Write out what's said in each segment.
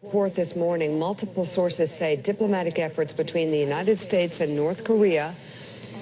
Report this morning, multiple sources say diplomatic efforts between the United States and North Korea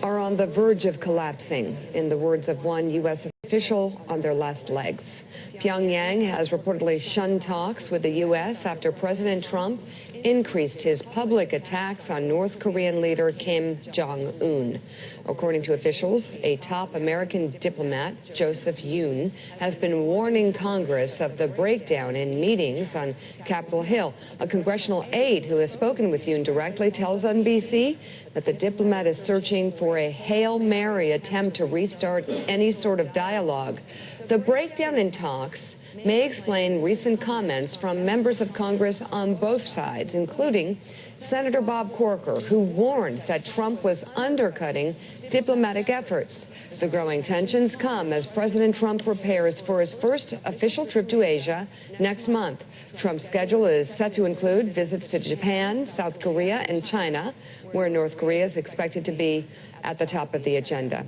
are on the verge of collapsing, in the words of one U.S. official on their last legs. Pyongyang has reportedly shunned talks with the U.S. after President Trump increased his public attacks on North Korean leader Kim Jong-un. According to officials, a top American diplomat, Joseph Yun, has been warning Congress of the breakdown in meetings on Capitol Hill. A congressional aide who has spoken with Yun directly tells NBC that the diplomat is searching for a Hail Mary attempt to restart any sort of dialogue. The breakdown in talks may explain recent comments from members of Congress on both sides, including Senator Bob Corker, who warned that Trump was undercutting diplomatic efforts. The growing tensions come as President Trump prepares for his first official trip to Asia next month. Trump's schedule is set to include visits to Japan, South Korea, and China, where North Korea is expected to be at the top of the agenda.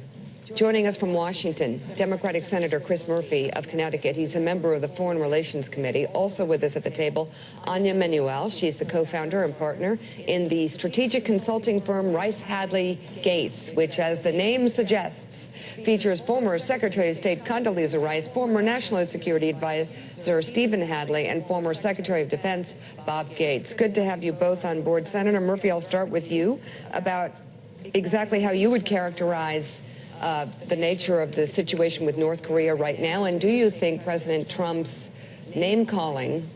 Joining us from Washington, Democratic Senator Chris Murphy of Connecticut. He's a member of the Foreign Relations Committee. Also with us at the table, Anja Manuel. She's the co-founder and partner in the strategic consulting firm Rice Hadley Gates, which, as the name suggests, features former Secretary of State Condoleezza Rice, former National Security Advisor Stephen Hadley, and former Secretary of Defense Bob Gates. Good to have you both on board. Senator Murphy, I'll start with you about exactly how you would characterize uh, the nature of the situation with North Korea right now? And do you think President Trump's name calling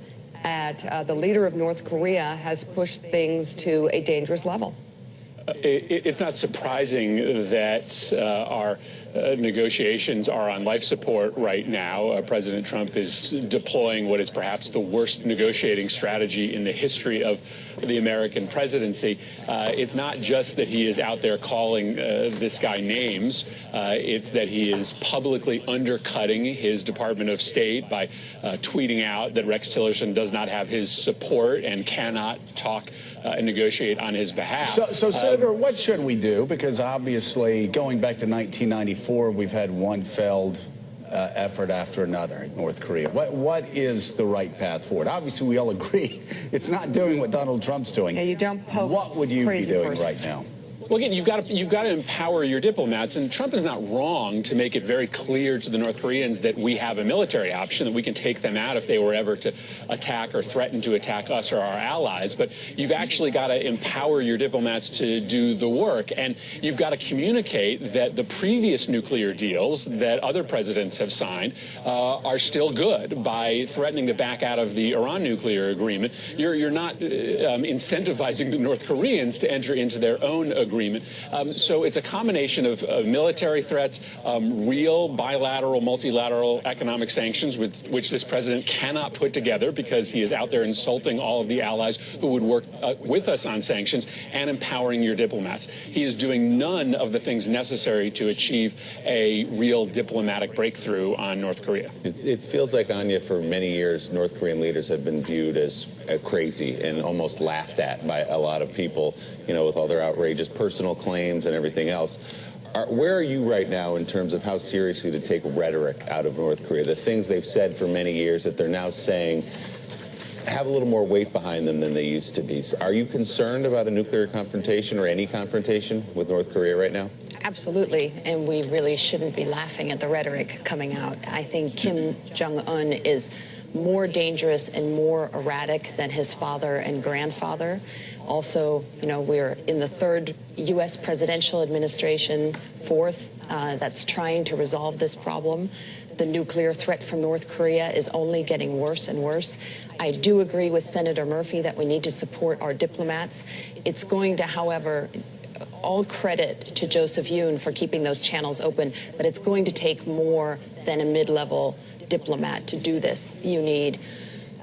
at uh, the leader of North Korea has pushed things to a dangerous level? Uh, it, it's not surprising that uh, our uh, negotiations are on life support right now. Uh, President Trump is deploying what is perhaps the worst negotiating strategy in the history of the American presidency. Uh, it's not just that he is out there calling uh, this guy names. Uh, it's that he is publicly undercutting his Department of State by uh, tweeting out that Rex Tillerson does not have his support and cannot talk and negotiate on his behalf. So, so Senator, what should we do? Because obviously, going back to 1994, before we've had one failed uh, effort after another in North Korea. What what is the right path forward? Obviously, we all agree it's not doing what Donald Trump's doing. Yeah, you don't poke What would you be doing person. right now? Well, again, you've got to you've got to empower your diplomats, and Trump is not wrong to make it very clear to the North Koreans that we have a military option that we can take them out if they were ever to attack or threaten to attack us or our allies. But you've actually got to empower your diplomats to do the work, and you've got to communicate that the previous nuclear deals that other presidents have signed uh, are still good. By threatening to back out of the Iran nuclear agreement, you're you're not uh, um, incentivizing the North Koreans to enter into their own agreement agreement. Um, so it's a combination of military threats, um, real bilateral, multilateral economic sanctions, with, which this president cannot put together because he is out there insulting all of the allies who would work uh, with us on sanctions, and empowering your diplomats. He is doing none of the things necessary to achieve a real diplomatic breakthrough on North Korea. It, it feels like, Anja, for many years, North Korean leaders have been viewed as uh, crazy and almost laughed at by a lot of people, you know, with all their outrageous personal claims and everything else. Are, where are you right now in terms of how seriously to take rhetoric out of North Korea? The things they've said for many years that they're now saying have a little more weight behind them than they used to be. Are you concerned about a nuclear confrontation or any confrontation with North Korea right now? Absolutely, and we really shouldn't be laughing at the rhetoric coming out. I think Kim Jong-un is more dangerous and more erratic than his father and grandfather. Also, you know, we're in the third U.S. presidential administration, fourth, uh, that's trying to resolve this problem. The nuclear threat from North Korea is only getting worse and worse. I do agree with Senator Murphy that we need to support our diplomats. It's going to, however, all credit to Joseph Yun for keeping those channels open, but it's going to take more than a mid-level diplomat to do this. You need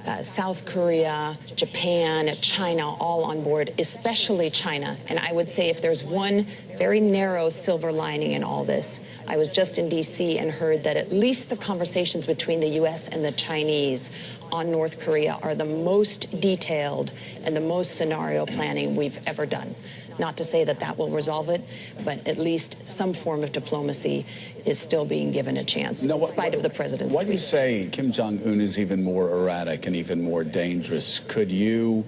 uh, South Korea, Japan, China all on board, especially China. And I would say if there's one very narrow silver lining in all this, I was just in D.C. and heard that at least the conversations between the U.S. and the Chinese on North Korea are the most detailed and the most scenario planning we've ever done. Not to say that that will resolve it, but at least some form of diplomacy is still being given a chance, Now, in what- spite of the president's Why do you say Kim Jong Un is even more erratic and even more dangerous? Could you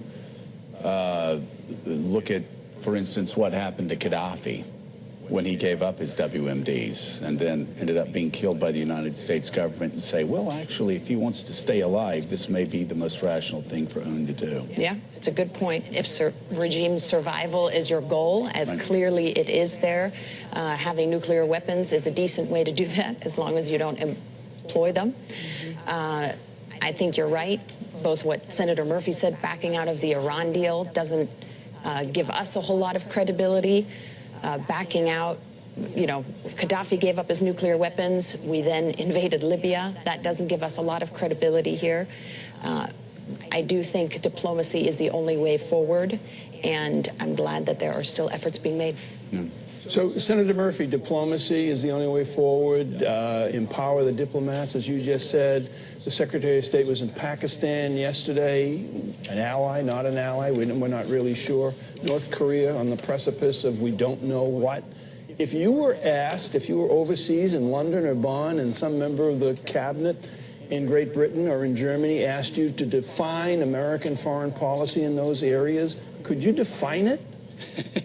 uh, look at, for instance, what happened to Gaddafi when he gave up his WMDs and then ended up being killed by the United States government and say, well, actually, if he wants to stay alive, this may be the most rational thing for Un to do? Yeah, it's a good point. If sur- regime survival is your goal, as Right. clearly it is there, uh, having nuclear weapons is a decent way to do that, as long as you don't employ them. Uh, I think you're right. Both what Senator Murphy said, backing out of the Iran deal doesn't uh, give us a whole lot of credibility. Uh, backing out, you know, Gaddafi gave up his nuclear weapons. We then invaded Libya. That doesn't give us a lot of credibility here. Uh, I do think diplomacy is the only way forward, and I'm glad that there are still efforts being made. So, Senator Murphy, diplomacy is the only way forward. Uh, empower the diplomats, as you just said. The Secretary of State was in Pakistan yesterday, an ally, not an ally. We, we're not really sure. North Korea on the precipice of we don't know what. If you were asked, if you were overseas in London or Bonn, and some member of the cabinet in Great Britain or in Germany asked you to define American foreign policy in those areas, could you define it?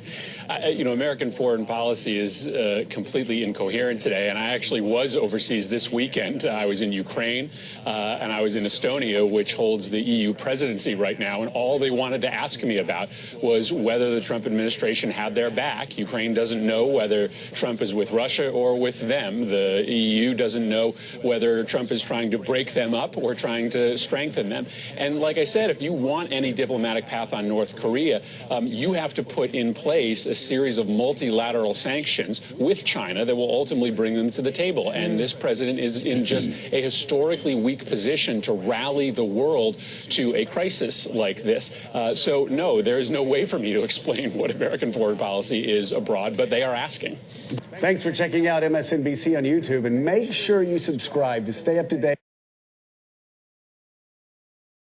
I, you know, American foreign policy is uh, completely incoherent today. And I actually was overseas this weekend. I was in Ukraine uh, and I was in Estonia, which holds the EU presidency right now. And all they wanted to ask me about was whether the Trump administration had their back. Ukraine doesn't know whether Trump is with Russia or with them. The EU doesn't know whether Trump is trying to break them up or trying to strengthen them. And like I said, if you want any diplomatic path on North Korea, um, you have to put in place a series of multilateral sanctions with China that will ultimately bring them to the table. And this president is in just a historically weak position to rally the world to a crisis like this. Uh, so, no, there is no way for me to explain what American foreign policy is abroad, but they are asking. Thanks for checking out MSNBC on YouTube and make sure you subscribe to stay up to date.